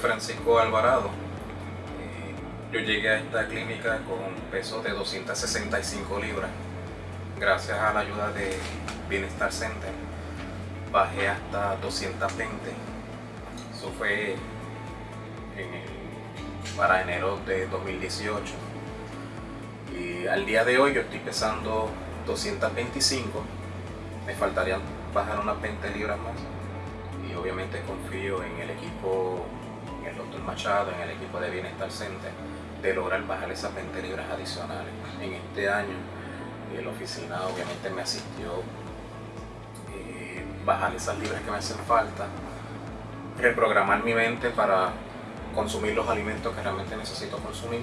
Francisco Alvarado. Eh, yo llegué a esta clínica con un peso de 265 libras. Gracias a la ayuda de Bienestar Center bajé hasta 220. Eso fue para enero de 2018. Y al día de hoy yo estoy pesando 225. Me faltarían bajar unas 20 libras más obviamente confío en el equipo, en el doctor Machado, en el equipo de Bienestar Center, de lograr bajar esas 20 libras adicionales. En este año, la oficina obviamente me asistió eh, bajar esas libras que me hacen falta, reprogramar mi mente para consumir los alimentos que realmente necesito consumir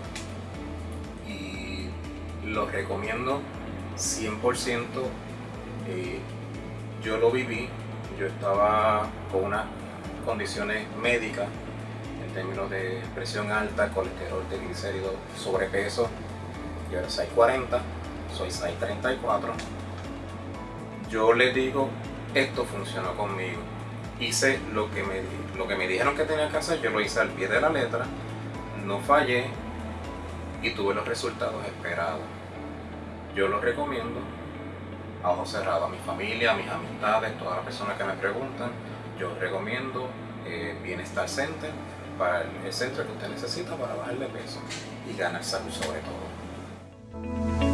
y los recomiendo 100% eh, yo lo viví yo estaba con unas condiciones médicas en términos de presión alta, colesterol, triglicéridos, sobrepeso. Yo era 640, soy 634. Yo les digo, esto funcionó conmigo. Hice lo que, me, lo que me dijeron que tenía que hacer, yo lo hice al pie de la letra, no fallé y tuve los resultados esperados. Yo lo recomiendo, a ojos a mi familia, a mis amistades, todas las personas que me preguntan, yo recomiendo eh, Bienestar Center para el centro que usted necesita para bajar de peso y ganar salud sobre todo.